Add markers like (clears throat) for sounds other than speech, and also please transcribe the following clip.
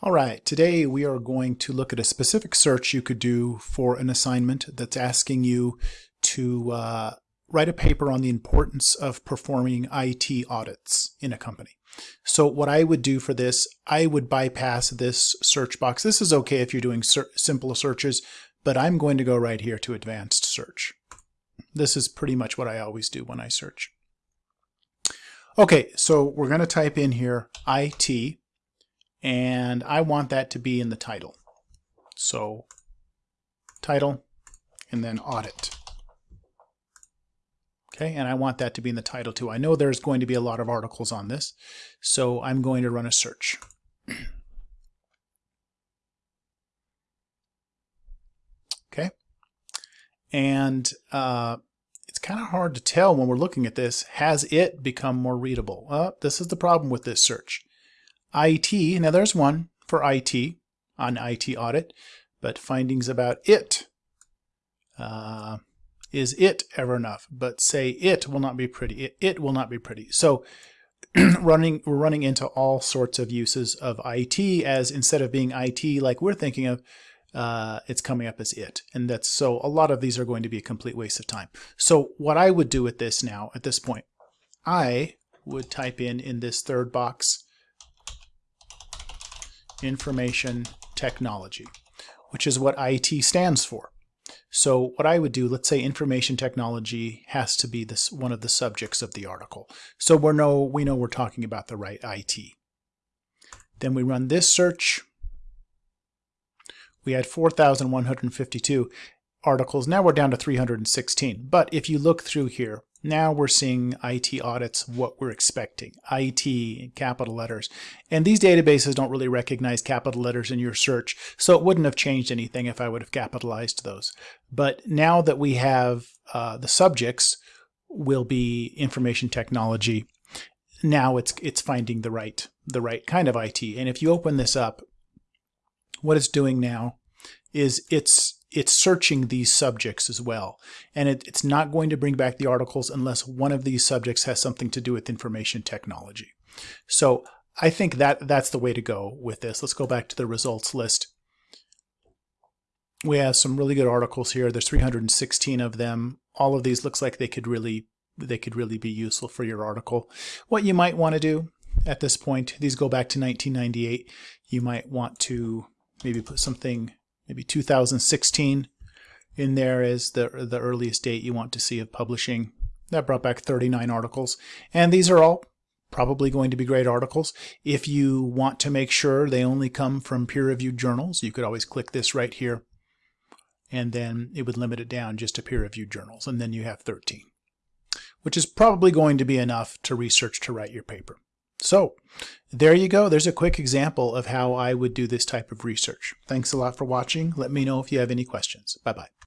All right, today we are going to look at a specific search you could do for an assignment that's asking you to uh, write a paper on the importance of performing IT audits in a company. So what I would do for this, I would bypass this search box. This is okay if you're doing simple searches, but I'm going to go right here to advanced search. This is pretty much what I always do when I search. Okay, so we're going to type in here IT and I want that to be in the title. So title and then audit. Okay, and I want that to be in the title too. I know there's going to be a lot of articles on this, so I'm going to run a search. (clears throat) okay, and uh, it's kind of hard to tell when we're looking at this. Has it become more readable? Uh, this is the problem with this search. IT, now there's one for IT on IT audit, but findings about it. Uh, is it ever enough? But say it will not be pretty. It, it will not be pretty. So (clears throat) running we're running into all sorts of uses of IT as instead of being IT like we're thinking of, uh, it's coming up as it. And that's so a lot of these are going to be a complete waste of time. So what I would do with this now at this point, I would type in in this third box information technology, which is what IT stands for. So what I would do, let's say information technology has to be this one of the subjects of the article. So we know we know we're talking about the right IT. Then we run this search. We had 4,152 articles. Now we're down to 316. But if you look through here, now we're seeing IT audits, what we're expecting, IT capital letters. And these databases don't really recognize capital letters in your search, so it wouldn't have changed anything if I would have capitalized those. But now that we have uh, the subjects will be information technology, now it's it's finding the right the right kind of IT. And if you open this up, what it's doing now is it's it's searching these subjects as well. And it, it's not going to bring back the articles unless one of these subjects has something to do with information technology. So I think that that's the way to go with this. Let's go back to the results list. We have some really good articles here. There's 316 of them. All of these looks like they could really they could really be useful for your article. What you might want to do at this point, these go back to 1998. You might want to maybe put something maybe 2016 in there is the, the earliest date you want to see of publishing. That brought back 39 articles. And these are all probably going to be great articles. If you want to make sure they only come from peer-reviewed journals, you could always click this right here. And then it would limit it down just to peer-reviewed journals. And then you have 13, which is probably going to be enough to research to write your paper. So there you go. There's a quick example of how I would do this type of research. Thanks a lot for watching. Let me know if you have any questions. Bye-bye.